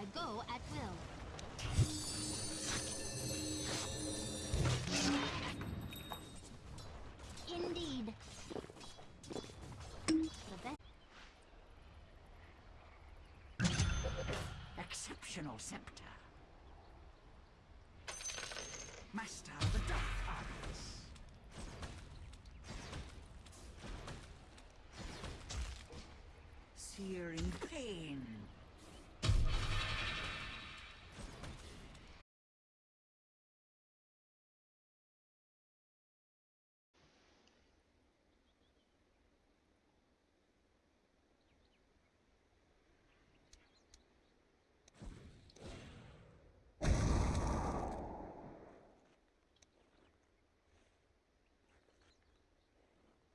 I go at will. Indeed. Exceptional scepter. Master of the dark arts. Searing pain.